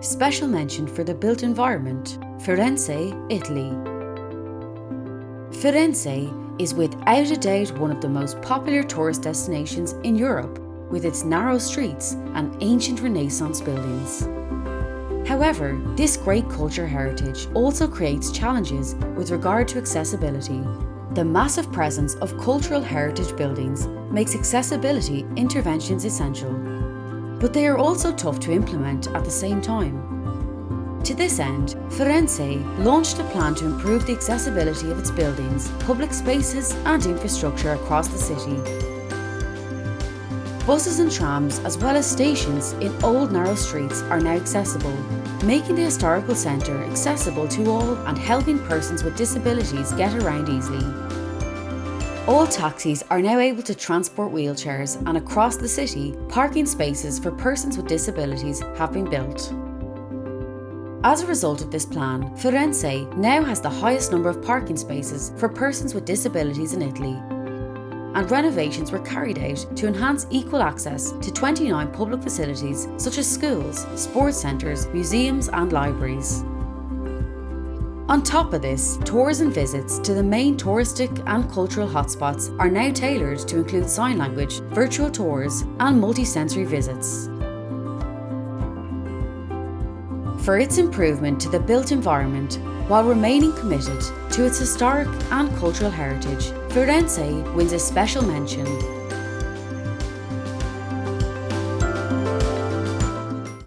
special mention for the built environment, Firenze, Italy. Firenze is without a doubt one of the most popular tourist destinations in Europe with its narrow streets and ancient Renaissance buildings. However, this great culture heritage also creates challenges with regard to accessibility. The massive presence of cultural heritage buildings makes accessibility interventions essential, but they are also tough to implement at the same time. To this end, Firenze launched a plan to improve the accessibility of its buildings, public spaces and infrastructure across the city Buses and trams, as well as stations in old narrow streets are now accessible, making the historical centre accessible to all and helping persons with disabilities get around easily. All taxis are now able to transport wheelchairs and across the city, parking spaces for persons with disabilities have been built. As a result of this plan, Firenze now has the highest number of parking spaces for persons with disabilities in Italy and renovations were carried out to enhance equal access to 29 public facilities such as schools, sports centres, museums and libraries. On top of this, tours and visits to the main touristic and cultural hotspots are now tailored to include sign language, virtual tours and multi-sensory visits. For its improvement to the built environment while remaining committed to its historic and cultural heritage, Firenze wins a special mention